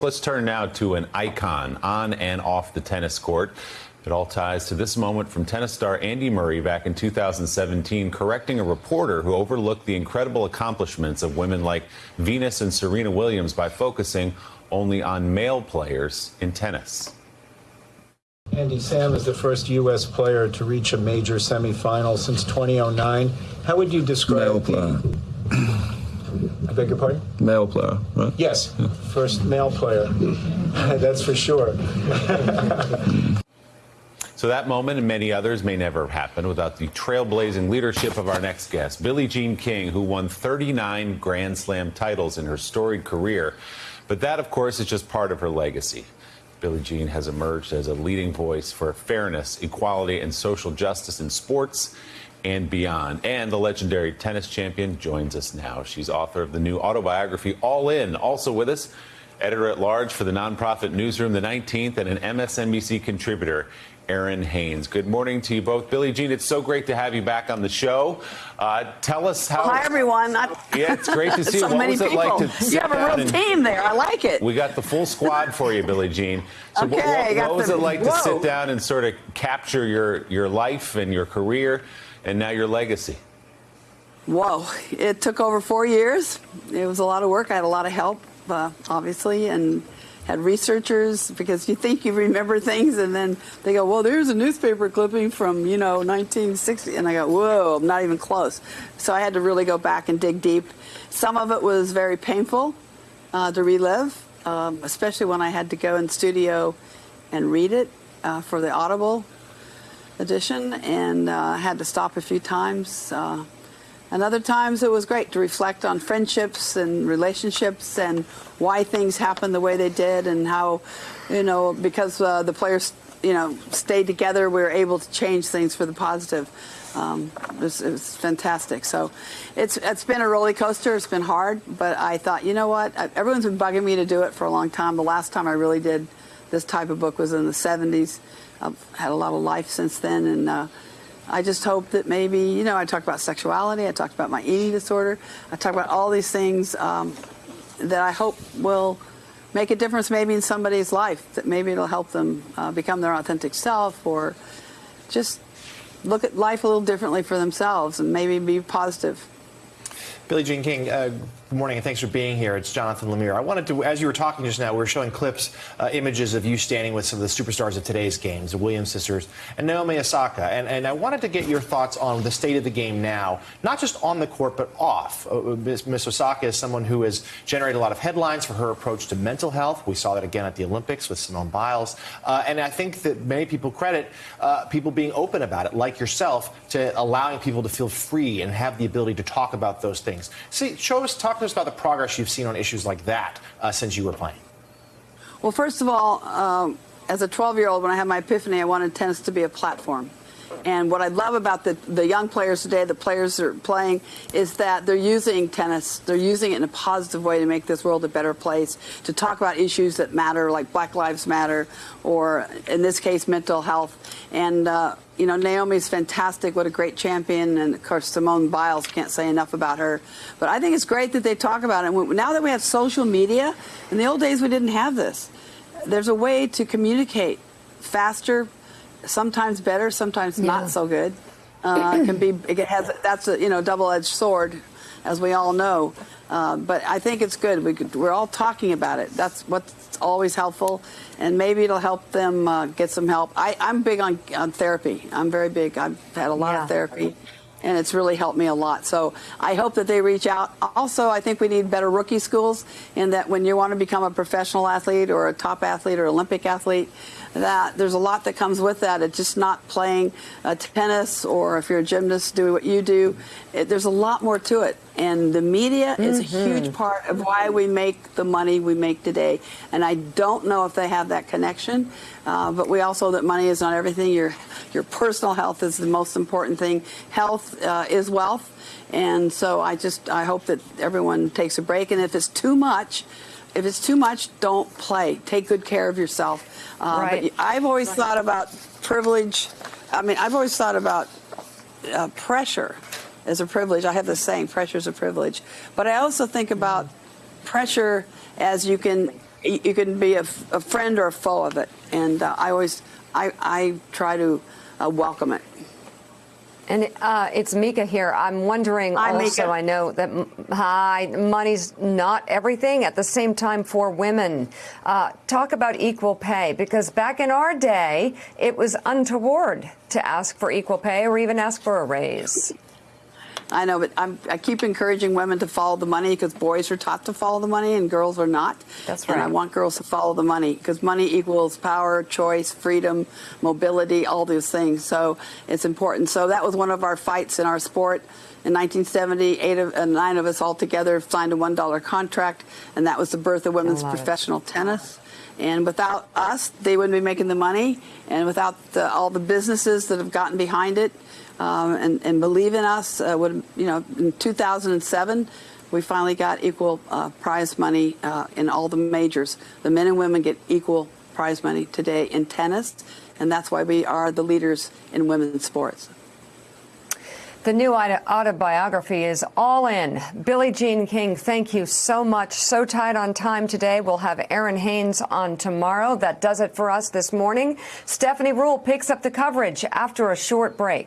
Let's turn now to an icon on and off the tennis court. It all ties to this moment from tennis star Andy Murray back in 2017, correcting a reporter who overlooked the incredible accomplishments of women like Venus and Serena Williams by focusing only on male players in tennis. Andy Sam is the first U.S. player to reach a major semifinal since 2009. How would you describe male player? I beg your pardon? Male player, right? Yes, first male player. That's for sure. So that moment and many others may never have happened without the trailblazing leadership of our next guest, Billie Jean King, who won 39 Grand Slam titles in her storied career. But that, of course, is just part of her legacy. Billie Jean has emerged as a leading voice for fairness, equality, and social justice in sports and beyond. And the legendary tennis champion joins us now. She's author of the new autobiography, All In. Also with us, editor at large for the nonprofit newsroom, The 19th, and an MSNBC contributor, Errin Haynes. Good morning to you both. Billie Jean, it's so great to have you back on the show. Uh, tell us how. Well, hi, everyone. Yeah, it's great to see so you. What many was it people. like to You have a real team there. I like it. We got the full squad for you, Billie Jean. So okay, what, what was the... it like Whoa. to sit down and sort of capture your, your life and your career and now your legacy? Whoa. It took over four years. It was a lot of work. I had a lot of help, uh, obviously, and had researchers because you think you remember things and then they go, well, there's a newspaper clipping from, you know, 1960. And I go, whoa, I'm not even close. So I had to really go back and dig deep. Some of it was very painful uh, to relive, um, especially when I had to go in studio and read it uh, for the Audible edition and uh, had to stop a few times. Uh, and other times it was great to reflect on friendships and relationships and why things happened the way they did and how, you know, because uh, the players, you know, stayed together, we were able to change things for the positive. Um, it, was, it, was, fantastic. So it's it's been a roller coaster. It's been hard, but I thought, you know what? Everyone's been bugging me to do it for a long time. The last time I really did this type of book was in the 70s. I've had a lot of life since then, and uh, I just hope that maybe, you know, I talked about sexuality, I talked about my eating disorder, I talked about all these things um, that I hope will make a difference maybe in somebody's life, that maybe it'll help them uh, become their authentic self or just look at life a little differently for themselves and maybe be positive. Billie Jean King, uh, good morning and thanks for being here. It's Jonathan Lemire. I wanted to, as you were talking just now, we were showing clips, uh, images of you standing with some of the superstars of today's games, the Williams sisters and Naomi Osaka. And, and I wanted to get your thoughts on the state of the game now, not just on the court, but off. Uh, Ms. Osaka is someone who has generated a lot of headlines for her approach to mental health. We saw that again at the Olympics with Simone Biles. Uh, and I think that many people credit uh, people being open about it, like yourself, to allowing people to feel free and have the ability to talk about those things. See, show us, talk to us about the progress you've seen on issues like that uh, since you were playing. Well, first of all, um, as a 12-year-old, when I had my epiphany, I wanted tennis to be a platform. And what I love about the, the young players today, the players that are playing, is that they're using tennis, they're using it in a positive way to make this world a better place, to talk about issues that matter, like Black Lives Matter, or in this case, mental health. And, uh, you know, Naomi's fantastic. What a great champion. And, of course, Simone Biles, can't say enough about her. But I think it's great that they talk about it. Now that we have social media, in the old days we didn't have this. There's a way to communicate faster, sometimes better, sometimes yeah. not so good. Uh, can be it has that's a you know double-edged sword, as we all know. Uh, but I think it's good. We could, we're all talking about it. That's what's always helpful, and maybe it'll help them uh, get some help. I, I'm big on, on therapy. I'm very big. I've had a lot yeah. of therapy and it's really helped me a lot. So I hope that they reach out. Also, I think we need better rookie schools in that when you want to become a professional athlete or a top athlete or Olympic athlete, that there's a lot that comes with that. It's just not playing uh, tennis or if you're a gymnast, do what you do. It, there's a lot more to it. And the media mm-hmm. is a huge Mm-hmm. part of why we make the money we make today. And I don't know if they have that connection, uh, but we also that money is not everything. Your your personal health is the most important thing. Health uh, is wealth, and so I just I hope that everyone takes a break. And if it's too much, if it's too much, don't play. Take good care of yourself. Uh, right. I've always thought about privilege. I mean, I've always thought about uh, pressure as a privilege. I have this saying, pressure is a privilege. But I also think about pressure as you can you can be a friend or a foe of it. And uh, I always, I, I try to uh, welcome it. And uh, it's Mika here. I'm wondering Hi, also, Mika. I know that hi, money's not everything at the same time for women. Uh, talk about equal pay because back in our day, it was untoward to ask for equal pay or even ask for a raise. I know, but I'm, I keep encouraging women to follow the money because boys are taught to follow the money and girls are not. That's And I want girls to follow the money because money equals power, choice, freedom, mobility, all those things. So it's important. So that was one of our fights in our sport. In 1970, eight of, uh, nine of us all together signed a $1 contract, and that was the birth of women's love it. professional tennis. And without us, they wouldn't be making the money. And without the, all the businesses that have gotten behind it um, and, and believe in us, uh, would you know, in 2007, we finally got equal uh, prize money uh, in all the majors. The men and women get equal prize money today in tennis, and that's why we are the leaders in women's sports. The new autobiography is all in. Billie Jean King, thank you so much. So tight on time today. We'll have Errin Haynes on tomorrow. That does it for us this morning. Stephanie Ruhle picks up the coverage after a short break.